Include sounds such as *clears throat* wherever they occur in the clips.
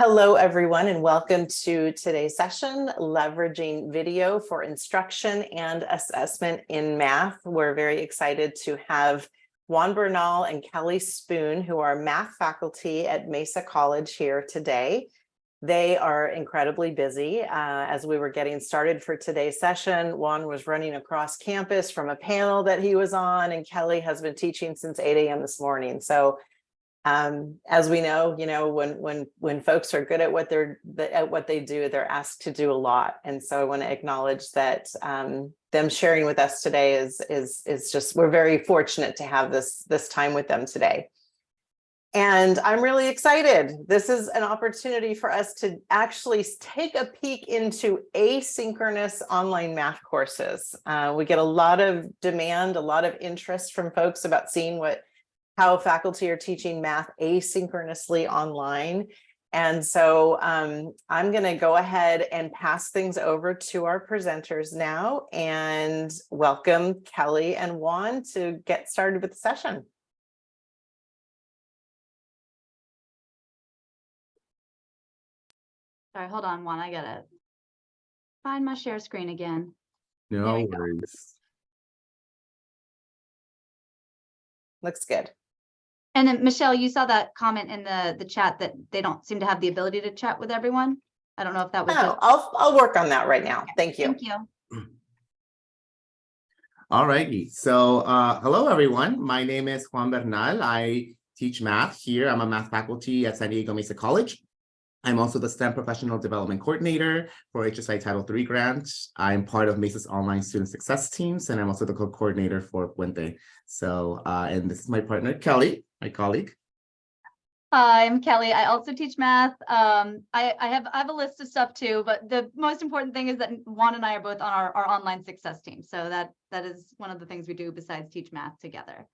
Hello, everyone, and welcome to today's session, leveraging video for instruction and assessment in math. We're very excited to have Juan Bernal and Kelly Spoon, who are math faculty at Mesa College here today. They are incredibly busy. Uh, as we were getting started for today's session, Juan was running across campus from a panel that he was on, and Kelly has been teaching since 8 a.m. this morning. So um, as we know, you know, when when when folks are good at what they're at what they do, they're asked to do a lot. And so I want to acknowledge that um, them sharing with us today is is is just we're very fortunate to have this this time with them today. And I'm really excited. This is an opportunity for us to actually take a peek into asynchronous online math courses. Uh, we get a lot of demand, a lot of interest from folks about seeing what how faculty are teaching math asynchronously online. And so um, I'm going to go ahead and pass things over to our presenters now and welcome Kelly and Juan to get started with the session. Sorry, hold on, Juan, I gotta find my share screen again. No we go. worries. Looks good. And then Michelle, you saw that comment in the, the chat that they don't seem to have the ability to chat with everyone. I don't know if that was. Oh, just- I'll, I'll work on that right now. Thank you. Thank you. *clears throat* All righty. So, uh, hello, everyone. My name is Juan Bernal. I teach math here. I'm a math faculty at San Diego Mesa College. I'm also the STEM Professional Development Coordinator for HSI Title III grant. I'm part of Mesa's online student success teams, and I'm also the co-coordinator for Puente. So, uh, and this is my partner, Kelly, my colleague. Hi, I'm Kelly. I also teach math. Um, I, I have, I have a list of stuff too, but the most important thing is that Juan and I are both on our, our online success team. So that, that is one of the things we do besides teach math together.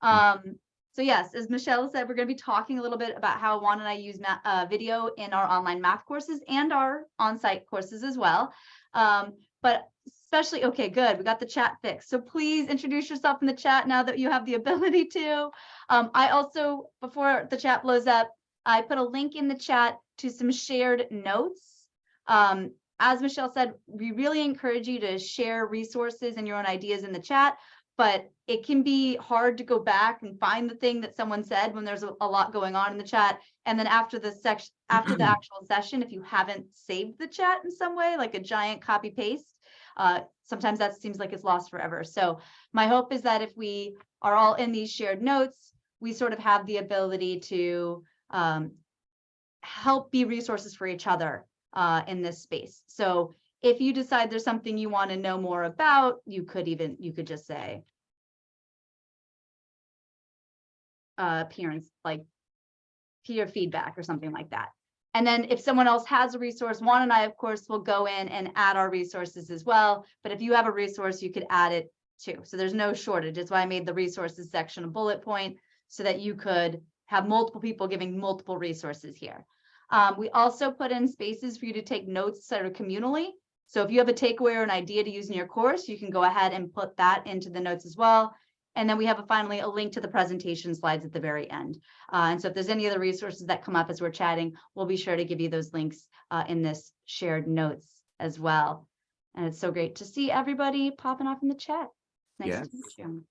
Um, so yes, as Michelle said, we're going to be talking a little bit about how Juan and I use uh, video in our online math courses and our on-site courses as well. Um, but especially, okay, good, we got the chat fixed. So please introduce yourself in the chat now that you have the *laughs* ability to. Um, I also, before the chat blows up, I put a link in the chat to some shared notes. Um, as Michelle said, we really encourage you to share resources and your own ideas in the chat, but it can be hard to go back and find the thing that someone said when there's a, a lot going on in the chat. And then after the section, after the *clears throat* actual session, if you haven't saved the chat in some way, like a giant copy paste, uh, sometimes that seems like it's lost forever. So my hope is that if we are all in these shared notes, we sort of have the ability to um, help be resources for each other uh, in this space. So if you decide there's something you want to know more about, you could even, you could just say uh, appearance, like peer feedback or something like that. And then if someone else has a resource, Juan and I, of course, will go in and add our resources as well. But if you have a resource, you could add it too. So there's no shortage. That's why I made the resources section a bullet point so that you could have multiple people giving multiple resources here. Um, we also put in spaces for you to take notes sort of communally. So if you have a takeaway or an idea to use in your course, you can go ahead and put that into the notes as well. And then we have a, finally a link to the presentation slides at the very end. Uh, and so if there's any other resources that come up as we're chatting, we'll be sure to give you those links uh, in this shared notes as well. And it's so great to see everybody popping off in the chat. Nice Yes. to meet you.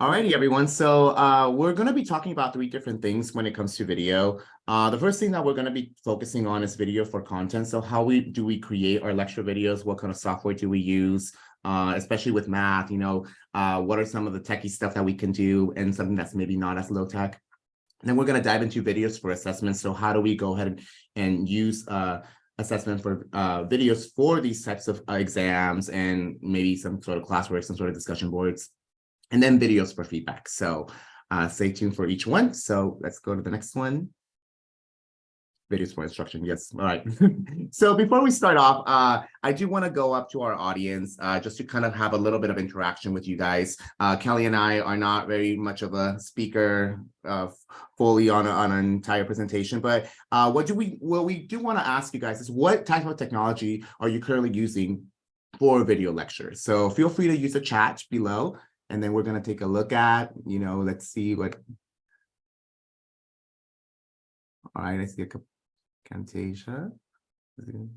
All righty, everyone. So uh, we're going to be talking about three different things when it comes to video. Uh, the first thing that we're going to be focusing on is video for content. So how we do we create our lecture videos? What kind of software do we use? Uh, especially with math, you know, uh, what are some of the techie stuff that we can do and something that's maybe not as low tech? And then we're going to dive into videos for assessments. So how do we go ahead and, and use uh, assessment for uh, videos for these types of uh, exams and maybe some sort of classwork, some sort of discussion boards and then videos for feedback. So uh, stay tuned for each one. So let's go to the next one. Videos for instruction. Yes. All right. *laughs* so before we start off, uh, I do want to go up to our audience uh, just to kind of have a little bit of interaction with you guys. Uh, Kelly and I are not very much of a speaker uh, fully on, a, on an entire presentation, but uh, what do we, what we do want to ask you guys is what type of technology are you currently using for video lectures? So feel free to use the chat below and then we're going to take a look at, you know, let's see what All right, I see a couple. Camtasia. I was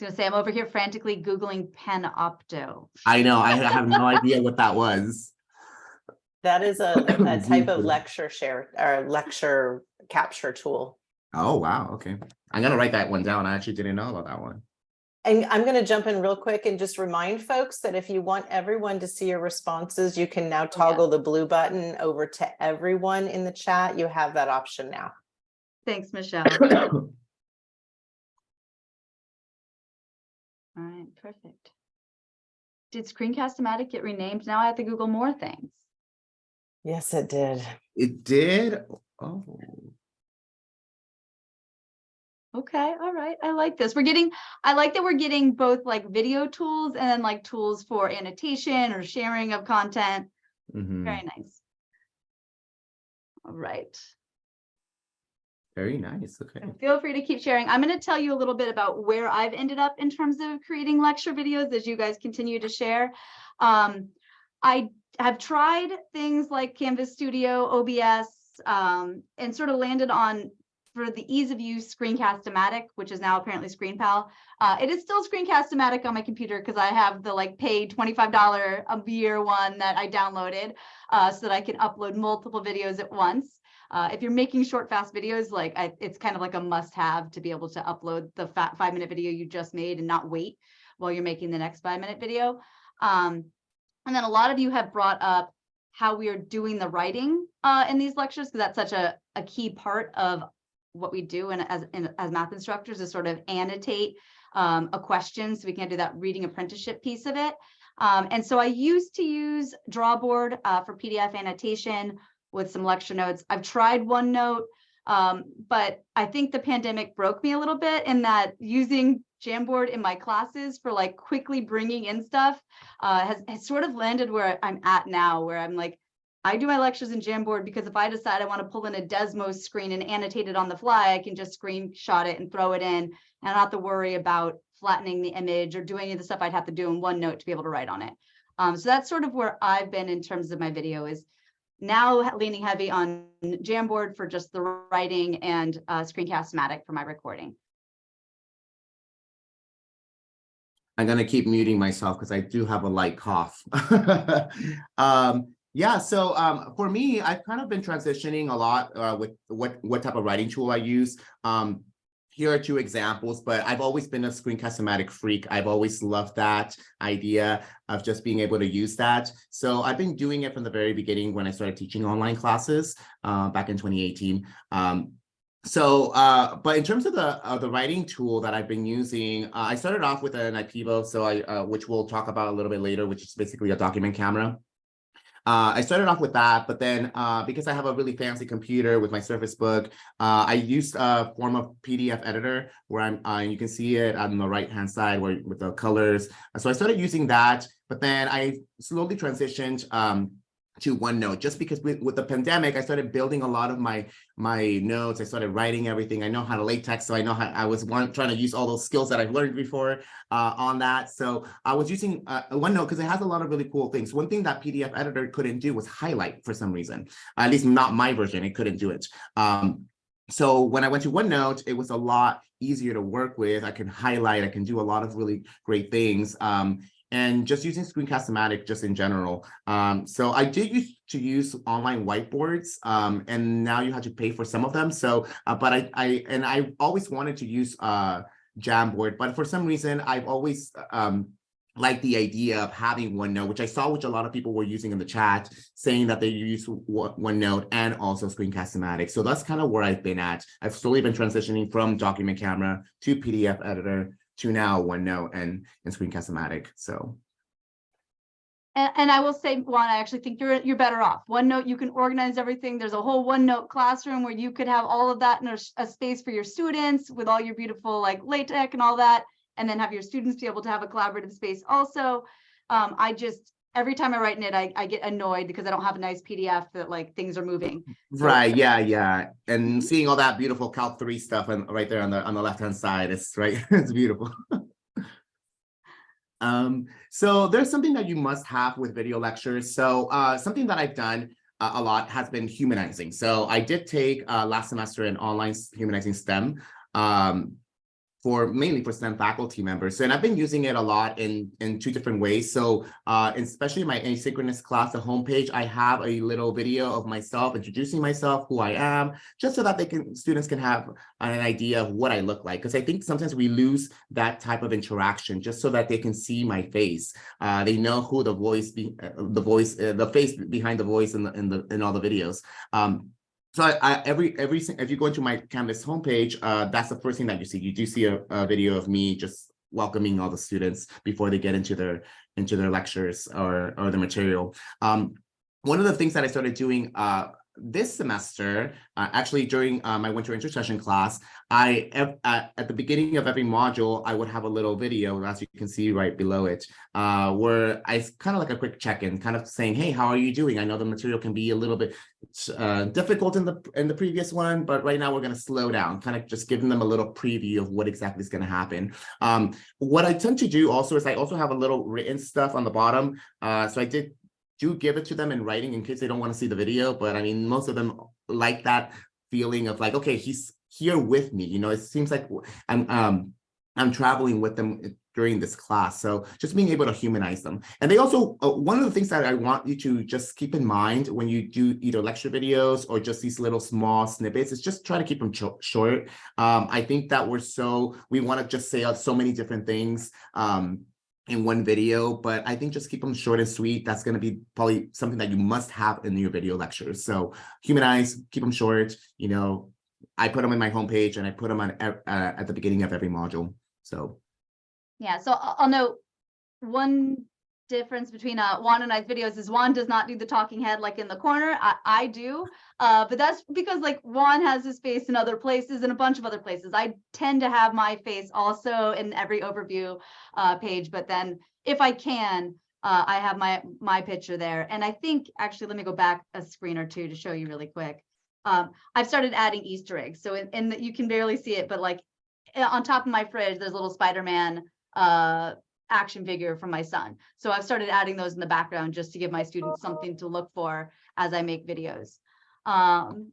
gonna say, I'm over here frantically Googling Panopto. I know, I have no idea what that was. That is a, *coughs* a type of lecture share or lecture capture tool. Oh, wow, okay. I'm gonna write that one down. I actually didn't know about that one. And I'm going to jump in real quick and just remind folks that if you want everyone to see your responses, you can now toggle the blue button over to everyone in the chat. You have that option now. Thanks, Michelle. *coughs* All right, perfect. Did Screencast-O-Matic get renamed? Now I have to Google more things. Yes, it did. It did, oh, Okay, all right. I like this. We're getting, I like that we're getting both like video tools and then like tools for annotation or sharing of content. mhm, Very nice. All right. very nice, okay. And feel free to keep sharing. I'm going to tell you a little bit about where I've ended up in terms of creating lecture videos as you guys continue to share. Um, I have tried things like Canvas Studio, OBS, um, and sort of landed on for the ease of use Screencast-O-Matic, which is now apparently ScreenPal. Uh, it is still Screencast-O-Matic on my computer because I have the like paid $25 a year one that I downloaded uh, so that I can upload multiple videos at once. Uh, if you're making short, fast videos, like I, it's kind of like a must have to be able to upload the five minute video you just made and not wait while you're making the next five minute video. Um, and then a lot of you have brought up how we are doing the writing uh, in these lectures because that's such a, a key part of what we do and as in, as math instructors is sort of annotate um, a question so we can do that reading apprenticeship piece of it. Um, and so I used to use Drawboard uh, for PDF annotation with some lecture notes. I've tried OneNote, um, but I think the pandemic broke me a little bit in that using Jamboard in my classes for like quickly bringing in stuff uh, has, has sort of landed where I'm at now, where I'm like, I do my lectures in Jamboard because if I decide I want to pull in a Desmos screen and annotate it on the fly, I can just screenshot it and throw it in and not have to worry about flattening the image or doing any of the stuff I'd have to do in OneNote to be able to write on it. Um, so that's sort of where I've been in terms of my video is now leaning heavy on Jamboard for just the writing and uh, Screencast-O-Matic for my recording. I'm gonna keep muting myself because I do have a light cough. *laughs* um, yeah, so um, for me, I've kind of been transitioning a lot uh, with what what type of writing tool I use. Um, here are two examples, but I've always been a Screencast-O-Matic freak. I've always loved that idea of just being able to use that. So I've been doing it from the very beginning when I started teaching online classes uh, back in 2018. Um, so, uh, but in terms of the uh, the writing tool that I've been using, uh, I started off with an IPEVO, so I uh, which we'll talk about a little bit later, which is basically a document camera. Uh, I started off with that, but then uh, because I have a really fancy computer with my Surface Book, uh, I used a form of PDF editor where I'm, uh, you can see it on the right hand side where with the colors. So I started using that, but then I slowly transitioned um, to OneNote just because with, with the pandemic, I started building a lot of my my notes. I started writing everything. I know how to LaTeX, so I know how I was one, trying to use all those skills that I've learned before uh, on that. So I was using uh, OneNote because it has a lot of really cool things. One thing that PDF editor couldn't do was highlight for some reason, at least not my version. It couldn't do it. Um, so when I went to OneNote, it was a lot easier to work with. I can highlight, I can do a lot of really great things. Um, and just using Screencast-O-Matic just in general. Um, so I did used to use online whiteboards, um, and now you have to pay for some of them. So, uh, but I, I, and I always wanted to use uh, Jamboard, but for some reason, I've always um, liked the idea of having OneNote, which I saw which a lot of people were using in the chat, saying that they use OneNote and also Screencast-O-Matic. So that's kind of where I've been at. I've slowly been transitioning from document camera to PDF editor to now OneNote and, and Screencast-O-Matic. So And, and I will say, Juan, I actually think you're, you're better off. OneNote, you can organize everything. There's a whole OneNote classroom where you could have all of that in a, a space for your students with all your beautiful like LaTeX and all that. And then have your students be able to have a collaborative space also. Um, I just, every time I write in it, I, I get annoyed because I don't have a nice PDF that like things are moving. So- right, yeah, yeah. And seeing all that beautiful Calc 3 stuff and right there on the on the left-hand side, it's right, *laughs* it's beautiful. *laughs* Um, so there's something that you must have with video lectures. So uh, something that I've done a, a lot has been humanizing. So I did take uh, last semester an online humanizing STEM um, for mainly for STEM faculty members. And I've been using it a lot in, in two different ways. So uh, especially my asynchronous class, the homepage, I have a little video of myself introducing myself, who I am, just so that they can students can have an idea of what I look like. Because I think sometimes we lose that type of interaction just so that they can see my face. Uh, they know who the voice, be, uh, the voice, uh, the face behind the voice in the in the in all the videos. Um, so I, every every if you go into my Canvas homepage, uh, that's the first thing that you see. You do see a, a video of me just welcoming all the students before they get into their into their lectures or or the material. Um, one of the things that I started doing uh, this semester, uh, actually during uh, my winter intercession class, I at, at the beginning of every module, I would have a little video, as you can see right below it, uh, where I kind of like a quick check-in, kind of saying, "Hey, how are you doing?" I know the material can be a little bit uh, difficult in the in the previous one, but right now we're going to slow down, kind of just giving them a little preview of what exactly is going to happen. Um, what I tend to do also is I also have a little written stuff on the bottom. Uh, so I did do give it to them in writing in case they don't want to see the video, but I mean, most of them like that feeling of like, okay, he's here with me. You know, it seems like I'm um I'm traveling with them during this class. So just being able to humanize them. And they also, uh, one of the things that I want you to just keep in mind when you do either lecture videos or just these little small snippets is just try to keep them short. Um, I think that we're so, we want to just say so many different things. Um, in one video, but I think just keep them short and sweet. That's going to be probably something that you must have in your video lectures. So humanize, keep them short. You know, I put them in my homepage and I put them on uh, at the beginning of every module. So Yeah, so I'll, note one difference between uh Juan and I's videos is Juan does not do the talking head like in the corner. I, I do. Uh, but that's because like Juan has his face in other places and a bunch of other places. I tend to have my face also in every overview uh page, but then if I can, uh, I have my my picture there. And I think actually, let me go back a screen or two to show you really quick. Um, I've started adding Easter eggs. So the, you can barely see it, but like eh, on top of my fridge, there's a little Spider-Man uh action figure from my son. So I've started adding those in the background just to give my students something to look for as I make videos. Um,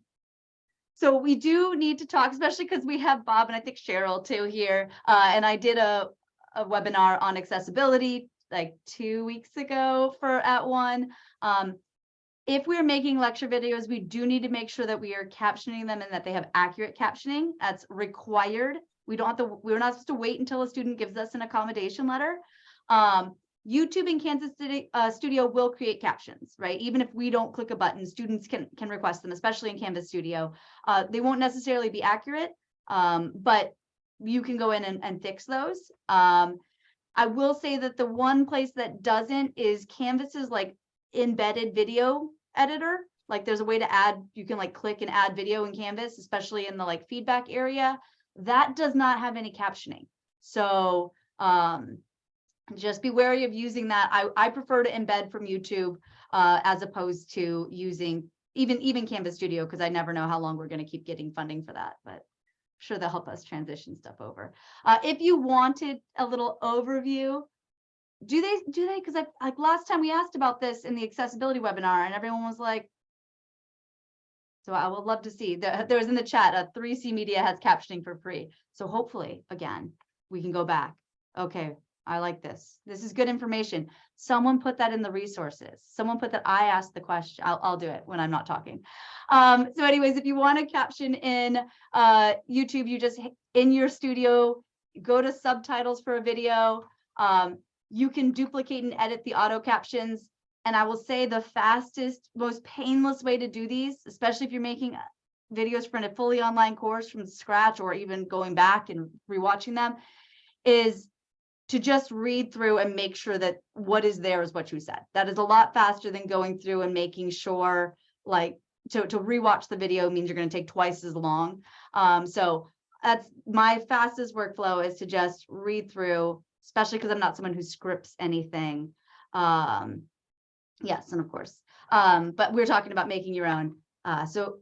so we do need to talk, especially because we have Bob and I think Cheryl too here. Uh, and I did a, a webinar on accessibility like two weeks ago for at one. Um, if we're making lecture videos, we do need to make sure that we are captioning them and that they have accurate captioning. That's required. We don't have to, we're not supposed to wait until a student gives us an accommodation letter. Um, YouTube and Kansas City uh, Studio will create captions, right? Even if we don't click a button, students can can request them, especially in Canvas Studio. Uh, they won't necessarily be accurate, um, but you can go in and, and fix those. Um, I will say that the one place that doesn't is Canvas's like embedded video editor. Like there's a way to add, you can like click and add video in Canvas, especially in the like feedback area. That does not have any captioning. So um, just be wary of using that. I, I prefer to embed from YouTube uh, as opposed to using even even Canvas Studio because I never know how long we're going to keep getting funding for that. But I'm sure they'll help us transition stuff over. Uh, if you wanted a little overview, do they do they? Because like last time we asked about this in the accessibility webinar, and everyone was like. So I would love to see that there was in the chat, uh, 3C Media has captioning for free. So hopefully, again, we can go back. Okay, I like this. This is good information. Someone put that in the resources. Someone put that I asked the question. I'll, I'll do it when I'm not talking. Um, so anyways, if you want to caption in uh, YouTube, you just in your studio, go to subtitles for a video. Um, you can duplicate and edit the auto captions. And I will say the fastest, most painless way to do these, especially if you're making videos for a fully online course from scratch or even going back and rewatching them, is to just read through and make sure that what is there is what you said. That is a lot faster than going through and making sure like to, to rewatch the video means you're going to take twice as long. Um, so that's my fastest workflow is to just read through, especially because I'm not someone who scripts anything. Um, yes, and of course, um, but we're talking about making your own. Uh, so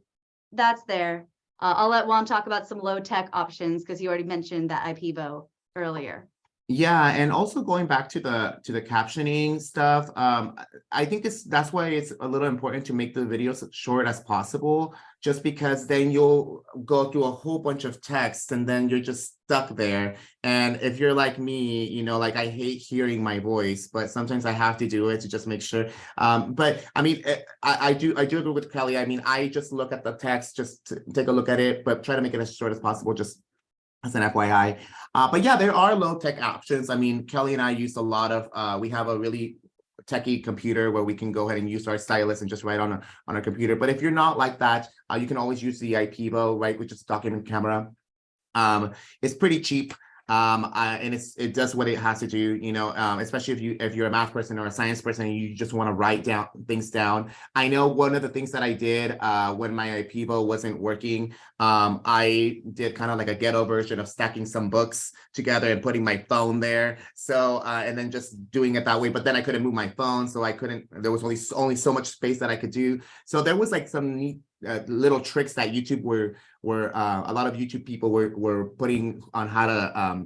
that's there. Uh, I'll let Juan talk about some low tech options because he already mentioned that IPEVO earlier. Yeah, and also going back to the to the captioning stuff, um, I- think it's that's why it's a little important to make the videos as short as possible, just because then you'll go through a whole bunch of text and then you're just stuck there. And if you're like me, you know, like I hate hearing my voice, but sometimes I have to do it to just make sure. Um, but I mean, eh, I, I do I do agree with Kelly. I mean, I just look at the text, just to take a look at it, but try to make it as short as possible, just as an FYI. Uh, but yeah, there are low tech options. I mean, Kelly and I use a lot of, uh, we have a really techie computer where we can go ahead and use our stylus and just write on a, on our computer. But if you're not like that, uh, you can always use the IPEVO, right, which is document camera. Um, it's pretty cheap. Um, and it does what it has to do, you know, um, especially if you if you're a math person or a science person you just want to write down things down. I know one of the things that I did uh, when my IPEVO wasn't working, um, I did kind of like a ghetto version of stacking some books together and putting my phone there. So uh, and then just doing it that way. But then I couldn't move my phone, so I couldn't. There was only only so much space that I could do. So there was like some neat uh, little tricks that YouTube were were uh, a lot of YouTube people were were putting on how to um,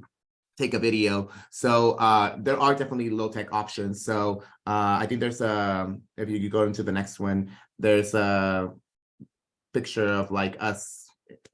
take a video. So uh, there are definitely low tech options. So uh, I think there's a if you go into the next one, there's a picture of like us.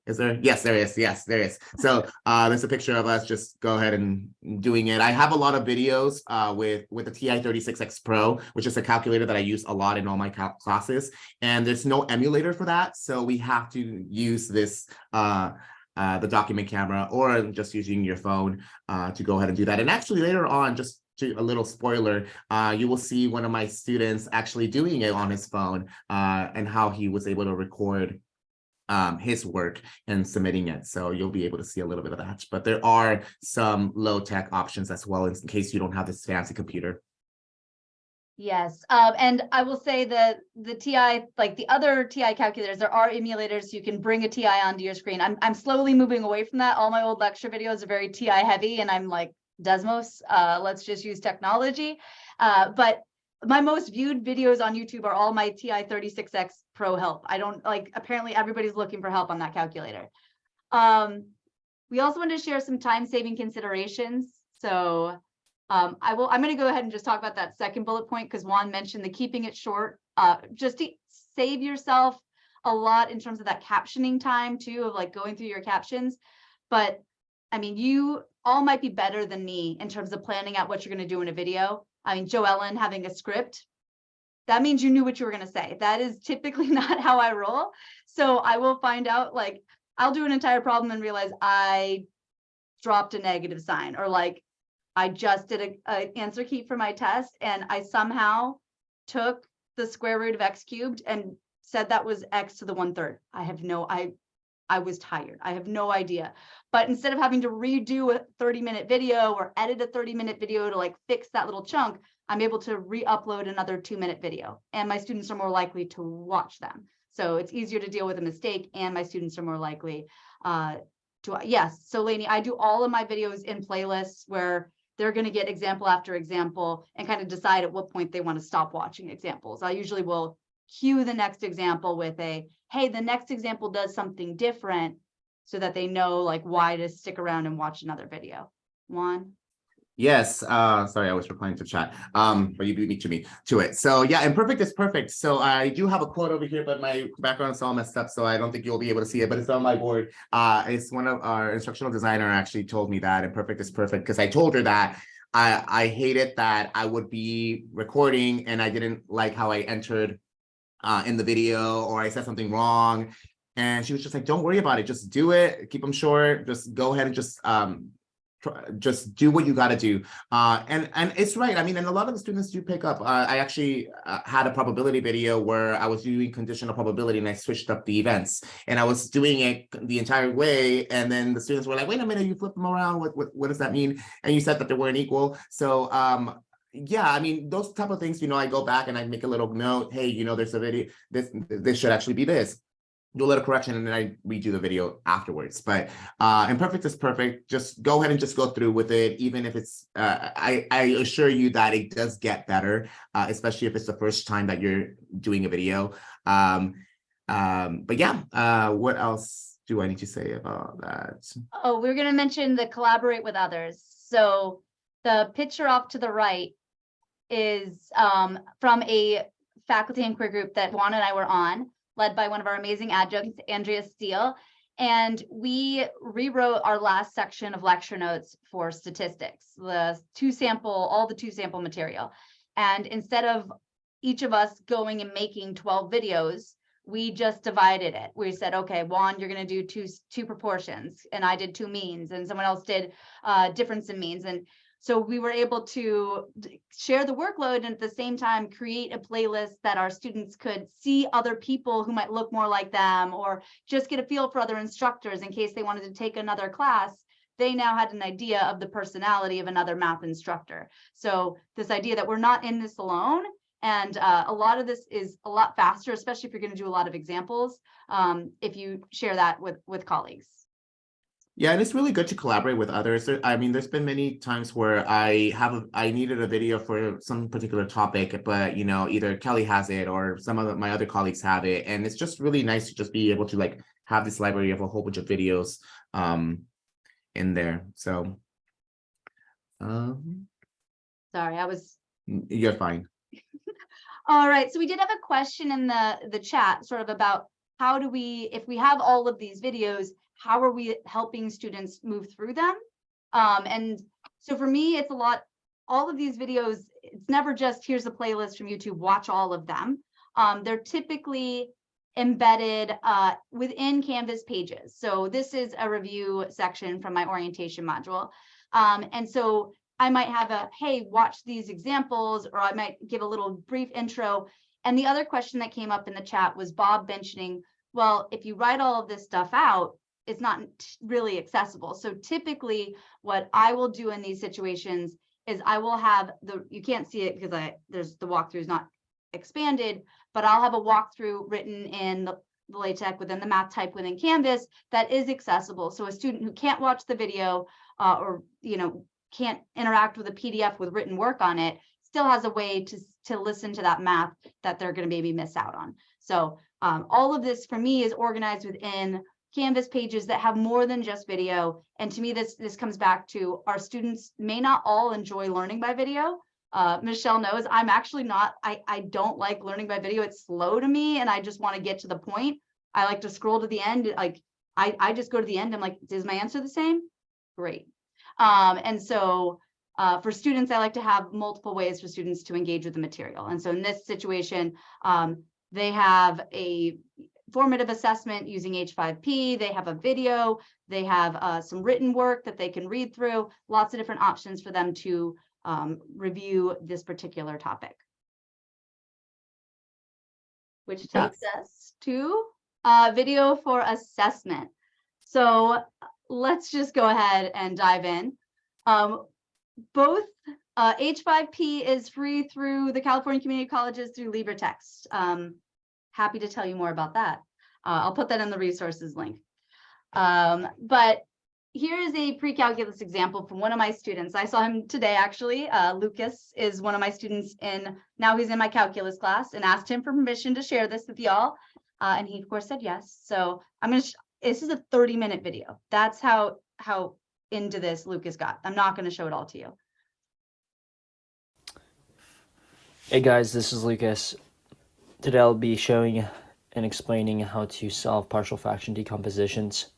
Is there? Yes, there is. Yes, there is. So uh, there's a picture of us just go ahead and doing it. I have a lot of videos uh, with with the TI-36X Pro, which is a calculator that I use a lot in all my classes. And there's no emulator for that. So we have to use this uh, uh, the document camera or just using your phone uh, to go ahead and do that. And actually later on, just to a little spoiler, uh, you will see one of my students actually doing it on his phone uh, and how he was able to record um, his work and submitting it. So you'll be able to see a little bit of that. But there are some low tech options as well in case you don't have this fancy computer. Yes, um, and I will say that the TI, like the other TI calculators, there are emulators. You can bring a TI onto your screen. I'm, I'm slowly moving away from that. All my old lecture videos are very TI heavy and I'm like, Desmos, uh, let's just use technology. Uh, but my most viewed videos on YouTube are all my TI-36X Pro help. I don't like, apparently everybody's looking for help on that calculator. Um, we also want to share some time saving considerations. So um, I will, I'm going to go ahead and just talk about that second bullet point because Juan mentioned the keeping it short, uh, just to save yourself a lot in terms of that captioning time too, of like going through your captions. But I mean, you all might be better than me in terms of planning out what you're going to do in a video. I mean, Joe Ellen having a script, that means you knew what you were going to say. That is typically *laughs* not how I roll. So I will find out like, I'll do an entire problem and realize I dropped a negative sign or like I just did a, a answer key for my test and I somehow took the square root of x cubed and said that was x to the one third. I have no, I, I was tired. I have no idea. But instead of having to redo a 30 minute video or edit a 30 minute video to like fix that little chunk, I'm able to re-upload another two minute video and my students are more likely to watch them. So it's easier to deal with a mistake and my students are more likely uh, to, yes. So Lainey, I do all of my videos in playlists where they're going to get example after example and kind of decide at what point they want to stop watching examples. I usually will cue the next example with a, hey, the next example does something different so that they know like why to stick around and watch another video. Juan? Yes, uh, sorry, I was replying to chat, um, but you beat me to me to it. So yeah, imperfect is perfect. So I do have a quote over here, but my background is all messed up, so I don't think you'll be able to see it, but it's on my board. Uh, it's one of our instructional designer actually told me that imperfect is perfect because I told her that I, I hated that I would be recording and I didn't like how I entered uh, in the video or I said something wrong. And she was just like, don't worry about it. Just do it. Keep them short. Just go ahead and just um, just do what you got to do. Uh and and it's right. I mean and a lot of the students do pick up. Uh, i actually uh, had a probability video where i was doing conditional probability and i switched up the events. And i was doing it the entire way. And then the students were like wait a minute. You flip them around. What what, what does that mean? And you said that they weren't equal. So um yeah, I mean, those type of things, you know, I go back and I make a little note, hey, you know, there's a video, this, this should actually be this do a little correction and then I redo the video afterwards. But uh, imperfect is perfect. Just go ahead and just go through with it, even if it's, uh, I, I assure you that it does get better, uh, especially if it's the first time that you're doing a video. Um, um, but yeah, uh, what else do I need to say about that? Oh, we're going to mention the collaborate with others. So the picture off to the right is um, from a faculty inquiry group that Juan and I were on, led by one of our amazing adjuncts, Andrea Steele. And we rewrote our last section of lecture notes for statistics, the two sample, all the two sample material. And instead of each of us going and making 12 videos, we just divided it. We said, okay, Juan, you're gonna do two, two proportions, and I did two means, and someone else did uh, difference in means. And so we were able to share the workload and at the same time create a playlist that our students could see other people who might look more like them or just get a feel for other instructors in case they wanted to take another class. They now had an idea of the personality of another math instructor. So this idea that we're not in this alone and uh, a lot of this is a lot faster, especially if you're going to do a lot of examples, um, if you share that with with colleagues. Yeah, and it's really good to collaborate with others. I mean, there's been many times where I have, a I needed a video for some particular topic, but you know, either Kelly has it or some of my other colleagues have it. And it's just really nice to just be able to like have this library of a whole bunch of videos um in there. So um, Sorry, I was you're fine. *laughs* All right, so we did have a question in the, the chat sort of about how do we, if we have all of these videos, how are we helping students move through them? Um, and so for me, it's a lot, all of these videos, it's never just here's a playlist from YouTube, watch all of them. Um, they're typically embedded uh, within Canvas pages. So this is a review section from my orientation module. Um, and so I might have a, hey, watch these examples, or I might give a little brief intro. And the other question that came up in the chat was Bob mentioning, well, if you write all of this stuff out, it's not really accessible. So typically what I will do in these situations is I will have the, you can't see it because I, there's the walkthrough is not expanded, but I'll have a walkthrough written in the the LaTeX within the math type within Canvas that is accessible. So a student who can't watch the video uh, or, you know, can't interact with a PDF with written work on it, still has a way to, to listen to that math that they're gonna maybe miss out on. So um, all of this for me is organized within Canvas pages that have more than just video. And to me, this, this comes back to our students may not all enjoy learning by video. Uh, Michelle knows I'm actually not, I, I don't like learning by video. It's slow to me and I just want to get to the point. I like to scroll to the end. Like I, I just go to the end. I'm like, is my answer the same? Great. Um, and so uh, for students, I like to have multiple ways for students to engage with the material. And so in this situation, um, they have a formative assessment using H5P, they have a video, they have uh, some written work that they can read through, lots of different options for them to um, review this particular topic. Which takes us to uh, video for assessment. So let's just go ahead and dive in. Um, both uh, H5P is free through the California Community Colleges through LibreText. Um, happy to tell you more about that. Uh, I'll put that in the resources link. Um, but here is a pre-calculus example from one of my students. I saw him today, actually. Uh, Lucas is one of my students in, now he's in my calculus class and asked him for permission to share this with y'all. Uh, and he of course said yes. So I'm gonna, this is a 30 minute video. That's how, how into this Lucas got. I'm not gonna show it all to you. Hey guys, this is Lucas. Today I'll be showing and explaining how to solve partial fraction decompositions.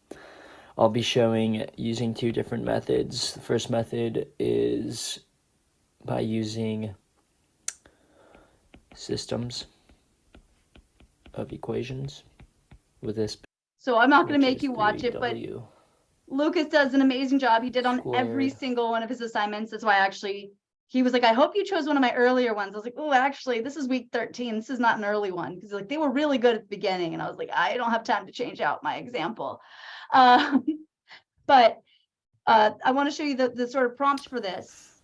I'll be showing using two different methods. The first method is by using systems of equations with this. So I'm not gonna make you watch it, but 3W. Lucas does an amazing job. He did on every single one of his assignments. That's why I actually, he was like, I hope you chose one of my earlier ones. I was like, oh, actually, this is week 13. This is not an early one. Because like they were really good at the beginning. And I was like, I don't have time to change out my example. Um, *laughs* but uh, I want to show you the, the sort of prompt for this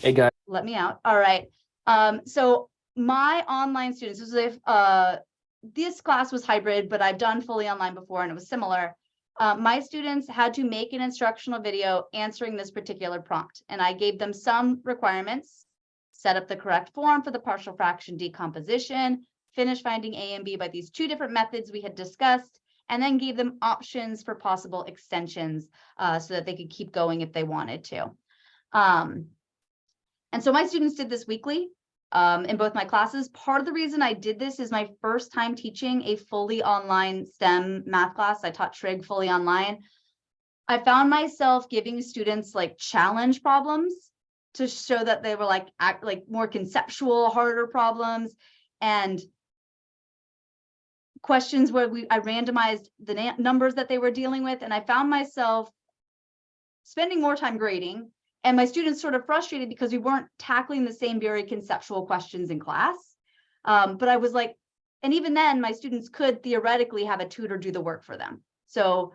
Hey guys. let me out. All right. Um, so my online students, this is if uh, this class was hybrid, but I've done fully online before and it was similar. Uh, my students had to make an instructional video answering this particular prompt, and I gave them some requirements. Set up the correct form for the partial fraction decomposition, finish finding A and B by these two different methods we had discussed, and then gave them options for possible extensions uh, so that they could keep going if they wanted to. Um, And so my students did this weekly um, in both my classes. Part of the reason I did this is my first time teaching a fully online STEM math class. I taught trig fully online. I found myself giving students like challenge problems to show that they were like act like more conceptual, harder problems and questions where we I randomized the numbers that they were dealing with and I found myself spending more time grading and my students sort of frustrated because we weren't tackling the same very conceptual questions in class. Um, but I was like, and even then my students could theoretically have a tutor do the work for them. So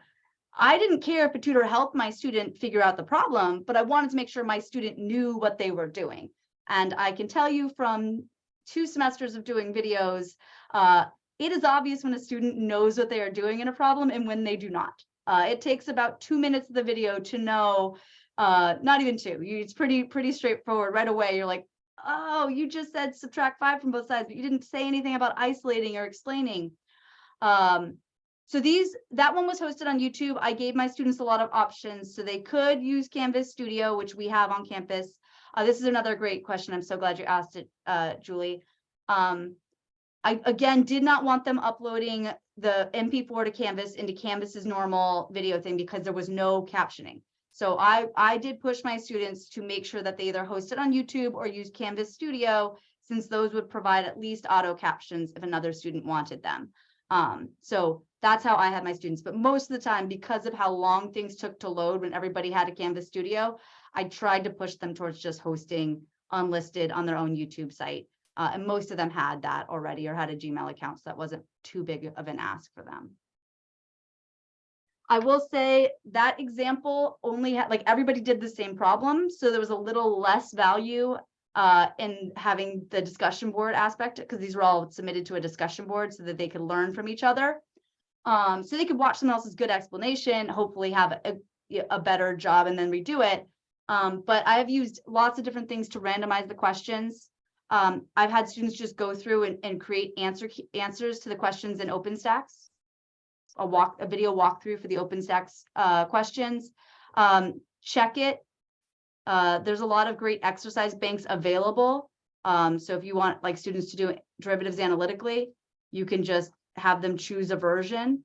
I didn't care if a tutor helped my student figure out the problem, but I wanted to make sure my student knew what they were doing. And I can tell you from two semesters of doing videos, uh, it is obvious when a student knows what they are doing in a problem and when they do not. Uh, it takes about two minutes of the video to know, uh, not even two, it's pretty, pretty straightforward right away. You're like, oh, you just said subtract five from both sides, but you didn't say anything about isolating or explaining. Um, so these, that one was hosted on YouTube. I gave my students a lot of options. So they could use Canvas Studio, which we have on campus. Uh, this is another great question. I'm so glad you asked it, uh, Julie. Um, I, again, did not want them uploading the MP4 to Canvas into Canvas's normal video thing because there was no captioning. So I, I did push my students to make sure that they either hosted on YouTube or use Canvas Studio, since those would provide at least auto captions if another student wanted them. Um, so that's how I had my students. But most of the time, because of how long things took to load when everybody had a Canvas Studio, I tried to push them towards just hosting unlisted on their own YouTube site. Uh, and most of them had that already or had a Gmail account, so that wasn't too big of an ask for them. I will say that example only had, like, everybody did the same problem, so there was a little less value uh, in having the discussion board aspect, because these were all submitted to a discussion board so that they could learn from each other. Um, so they could watch someone else's good explanation, hopefully have a, a better job and then redo it. Um, but I have used lots of different things to randomize the questions. Um, I've had students just go through and, and create answer answers to the questions in OpenStax. A walk, a video walkthrough for the OpenStax uh, questions. Um, check it. Uh, there's a lot of great exercise banks available. Um, so if you want like students to do derivatives analytically, you can just have them choose a version.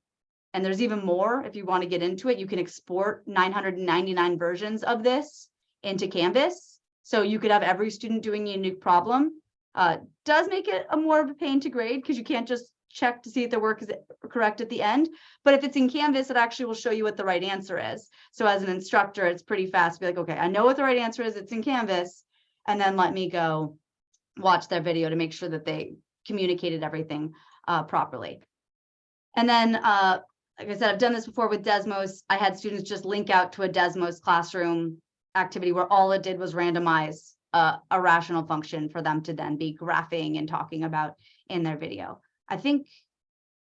And there's even more if you want to get into it. You can export 999 versions of this into Canvas. So you could have every student doing a unique problem. Uh, does make it a more of a pain to grade because you can't just check to see if the work is correct at the end. But if it's in Canvas, it actually will show you what the right answer is. So as an instructor, it's pretty fast. Be like, okay, I know what the right answer is. It's in Canvas. And then let me go watch their video to make sure that they communicated everything uh, properly. And then, uh, like I said, I've done this before with Desmos. I had students just link out to a Desmos classroom activity where all it did was randomize uh, a rational function for them to then be graphing and talking about in their video. I think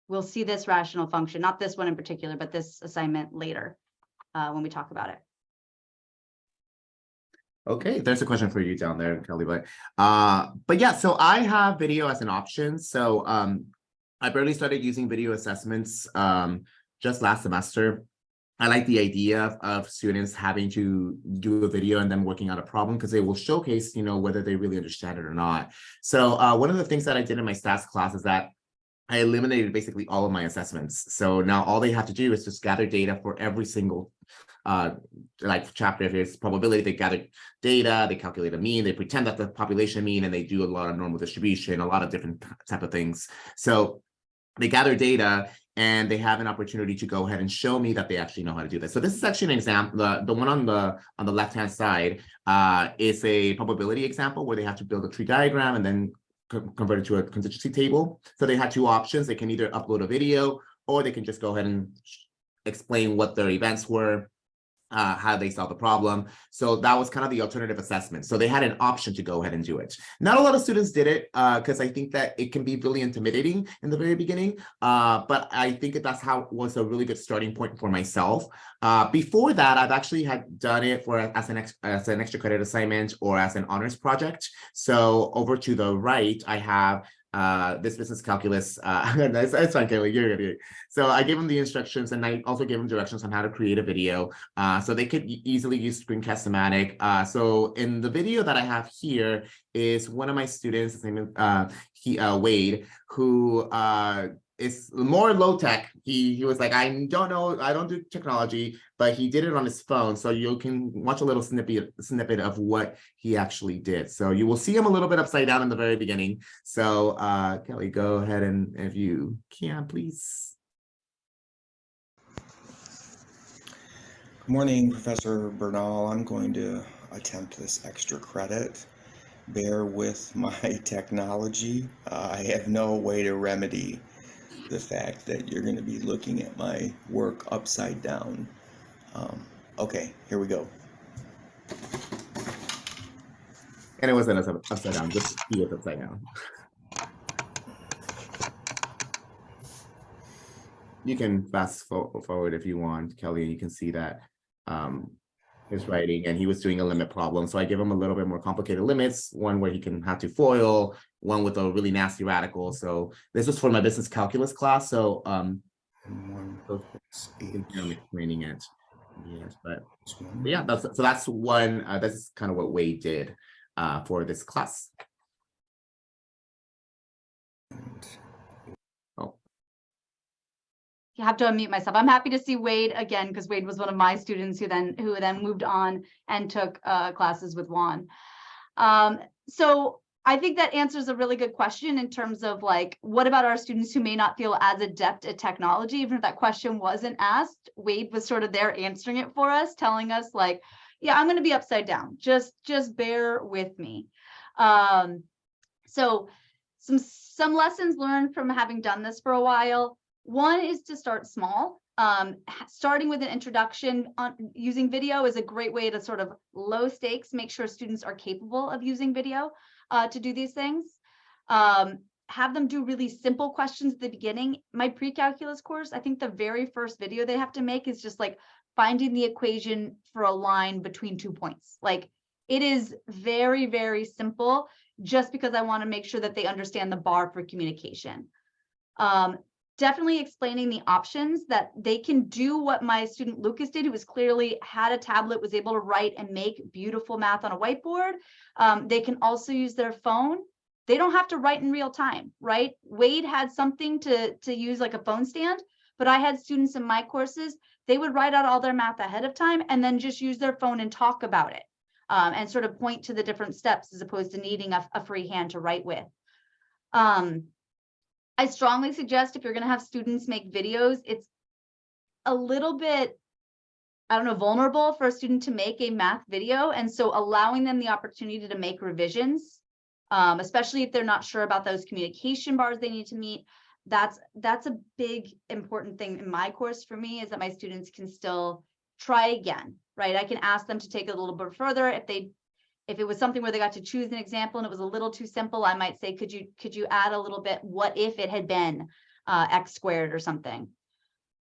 we'll see this rational function, not this one in particular, but this assignment later uh, when we talk about it. Okay, there's a question for you down there, Kelly, but uh, but yeah, so I have video as an option. So um, I barely started using video assessments um, just last semester. I like the idea of, students having to do a video and then working out a problem because they will showcase, you know, whether they really understand it or not. So uh, one of the things that I did in my stats class is that I eliminated basically all of my assessments. So now all they have to do is just gather data for every single uh, like chapter, it's probability, they gather data, they calculate a mean, they pretend that the population mean, and they do a lot of normal distribution, a lot of different type of things. So they gather data and they have an opportunity to go ahead and show me that they actually know how to do this. So this is actually an example. The, the one on the on the left hand side uh, is a probability example where they have to build a tree diagram and then convert it to a contingency table. So they had two options. They can either upload a video or they can just go ahead and explain what their events were uh, how they solve the problem. So that was kind of the alternative assessment. So they had an option to go ahead and do it. Not a lot of students did it because uh, I think that it can be really intimidating in the very beginning. Uh, but I think that that's how was a really good starting point for myself. Uh, before that, I've actually had done it for as an, as an extra credit assignment or as an honors project. So over to the right, I have uh, this business calculus, uh, *laughs* fine, Kelly, you're you're. So I gave them the instructions and I also gave them directions on how to create a video. Uh, so they could easily use Screencast-O-Matic. Uh, so in the video that I have here is one of my students, his name is, uh, he, uh, Wade, who, uh, is more low tech. He he was like, I don't know, I don't do technology, but he did it on his phone. So you can watch a little snippet snippet of what he actually did. So you will see him a little bit upside down in the very beginning. So uh Kelly, go ahead and if you can, please. Good morning, Professor Bernal. I'm going to attempt this extra credit. Bear with my *laughs* technology. Uh, I have no way to remedy the fact that you're going to be looking at my work upside down. Um, okay, here we go. And it wasn't upside down, just he was upside down. You can fast forward if you want, Kelly, and you can see that um his writing and he was doing a limit problem. So I give him a little bit more complicated limits, one where he can have to foil, one with a really nasty radical. So this was for my business calculus class. So um And one, so six, you eight, can hear me explaining it. Yes, but but yeah, that's so that's one, uh, that's kind of what Wade did uh for this class. And You have to unmute myself. I'm happy to see Wade again because Wade was one of my students who then who then moved on and took uh, classes with Juan. Um, so I think that answers a really good question in terms of like, what about our students who may not feel as adept at technology? Even if that question wasn't asked, Wade was sort of there answering it for us, telling us like, yeah, I'm going to be upside down. Just just bear with me. Um, so some some lessons learned from having done this for a while. One is to start small. Um, starting with an introduction on using video is a great way to sort of low stakes, make sure students are capable of using video uh, to do these things. Um, have them do really simple questions at the beginning. My pre-calculus course, I think the very first video they have to make is just like finding the equation for a line between two points. Like it is very, very simple just because I want to make sure that they understand the bar for communication. Um, definitely explaining the options that they can do what my student Lucas did, who was clearly had a tablet, was able to write and make beautiful math on a whiteboard. Um, they can also use their phone. They don't have to write in real time, right? Wade had something to, to use like a phone stand, but I had students in my courses, they would write out all their math ahead of time and then just use their phone and talk about it. Um, and sort of point to the different steps as opposed to needing a, a free hand to write with. Um, I strongly suggest if you're going to have students make videos, it's a little bit, I don't know, vulnerable for a student to make a math video. And so allowing them the opportunity to make revisions, um, especially if they're not sure about those communication bars they need to meet, that's that's a big important thing in my course for me is that my students can still try again, right? I can ask them to take it a little bit further if they if it was something where they got to choose an example and it was a little too simple, I might say, could you could you add a little bit? What if it had been uh, x squared or something?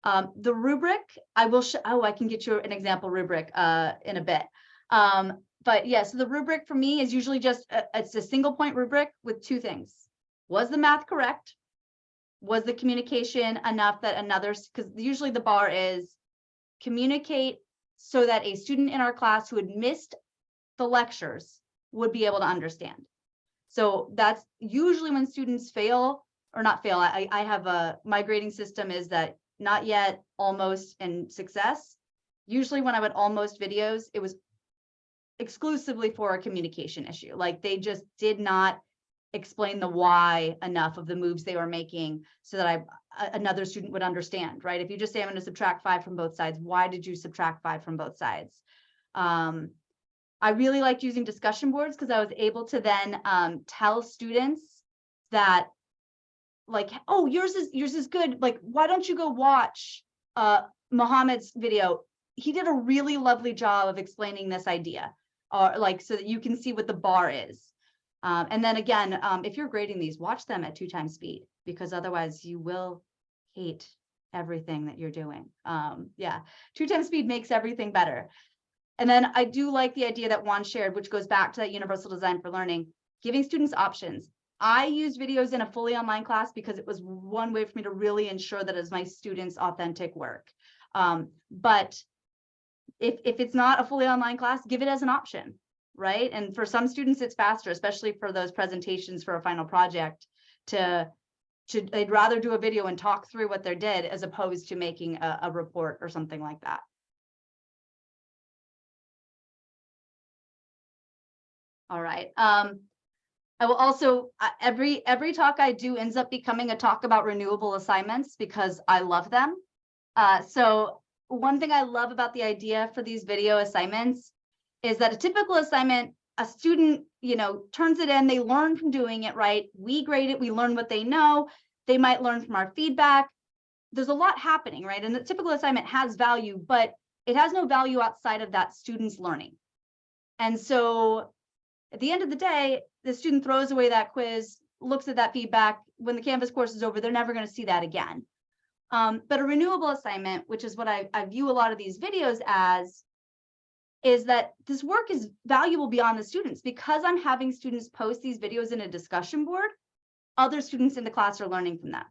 Um, the rubric, I will show. Oh, I can get you an example rubric uh, in a bit. Um, but yeah, so the rubric for me is usually just a, it's a single point rubric with two things. Was the math correct? Was the communication enough that another? Because usually the bar is communicate so that a student in our class who had missed the lectures would be able to understand. So that's usually when students fail or not fail. I, I have a, my grading system is that not yet, almost, and success. Usually when I would almost videos, it was exclusively for a communication issue. Like they just did not explain the why enough of the moves they were making so that I another student would understand, right? If you just say I'm going to subtract five from both sides, why did you subtract five from both sides? Um, I really liked using discussion boards because I was able to then um, tell students that like, oh, yours is yours is good. Like, why don't you go watch uh Mohammed's video? He did a really lovely job of explaining this idea, or like so that you can see what the bar is. Um, and then again, um, if you're grading these, watch them at two times speed because otherwise you will hate everything that you're doing. Um, yeah, two times speed makes everything better. And then I do like the idea that Juan shared, which goes back to that universal design for learning, giving students options. I used videos in a fully online class because it was one way for me to really ensure that it's my students' authentic work. Um, but if, if it's not a fully online class, give it as an option, right? And for some students, it's faster, especially for those presentations for a final project to, to, they'd rather do a video and talk through what they did as opposed to making a, a report or something like that. All right, um, I will also, every, every talk I do ends up becoming a talk about renewable assignments because I love them. Uh, so one thing I love about the idea for these video assignments is that a typical assignment, a student, you know, turns it in, they learn from doing it right. We grade it, we learn what they know. They might learn from our feedback. There's a lot happening, right? And the typical assignment has value, but it has no value outside of that student's learning. And so at the end of the day, the student throws away that quiz, looks at that feedback. When the Canvas course is over, they're never going to see that again. Um, but a renewable assignment, which is what I, I view a lot of these videos as, is that this work is valuable beyond the students because I'm having students post these videos in a discussion board. Other students in the class are learning from that.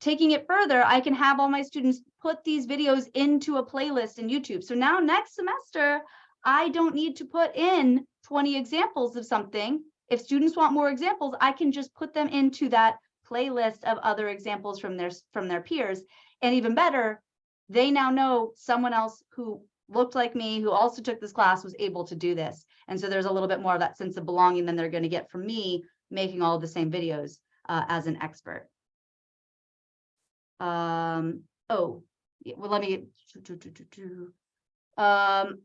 Taking it further, I can have all my students put these videos into a playlist in YouTube. So now next semester, I don't need to put in 20 examples of something. If students want more examples, I can just put them into that playlist of other examples from their from their peers. And even better, they now know someone else who looked like me, who also took this class, was able to do this. And so there's a little bit more of that sense of belonging than they're going to get from me making all the same videos uh, as an expert. Um, oh, well, let me. Um,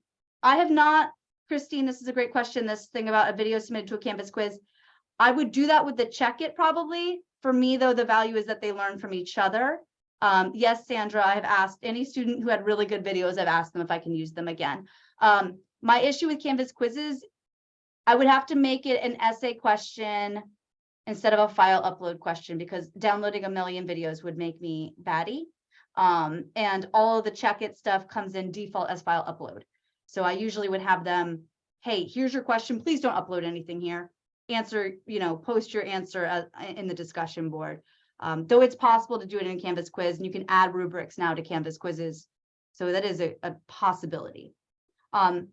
I have not, Christine, this is a great question, this thing about a video submitted to a Canvas quiz. I would do that with the CheckIt probably. For me, though, the value is that they learn from each other. Um, yes, Sandra, I have asked any student who had really good videos, I've asked them if I can use them again. Um, my issue with Canvas quizzes, I would have to make it an essay question instead of a file upload question because downloading a million videos would make me batty. Um, and all of the CheckIt stuff comes in default as file upload. So I usually would have them, hey, here's your question. Please don't upload anything here. Answer, you know, post your answer uh, in the discussion board. Um, though it's possible to do it in Canvas quiz and you can add rubrics now to Canvas quizzes. So that is a, a possibility. Um,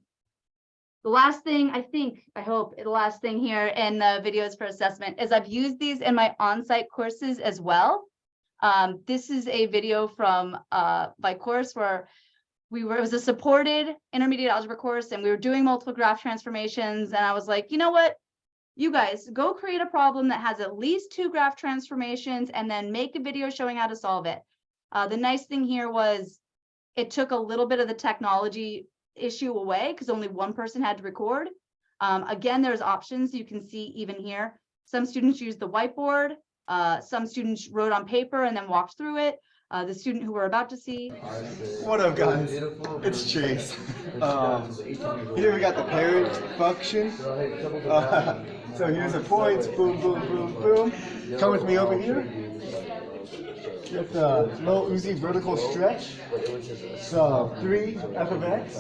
the last thing I think, I hope the last thing here in the videos for assessment is I've used these in my on-site courses as well. Um, this is a video from uh, my course where we were, it was a supported intermediate algebra course and we were doing multiple graph transformations. And I was like, you know what? You guys go create a problem that has at least two graph transformations and then make a video showing how to solve it. Uh, the nice thing here was it took a little bit of the technology issue away because only one person had to record. Um, again, there's options you can see even here. Some students use the whiteboard. Uh, some students wrote on paper and then walked through it. Uh, the student who we're about to see. What up, guys? It's Chase. Um, here we got the parent function. Uh, *laughs* so here's the points. Boom, boom, boom, boom. Come with me over here. Get the low Uzi vertical stretch. So 3 f of x.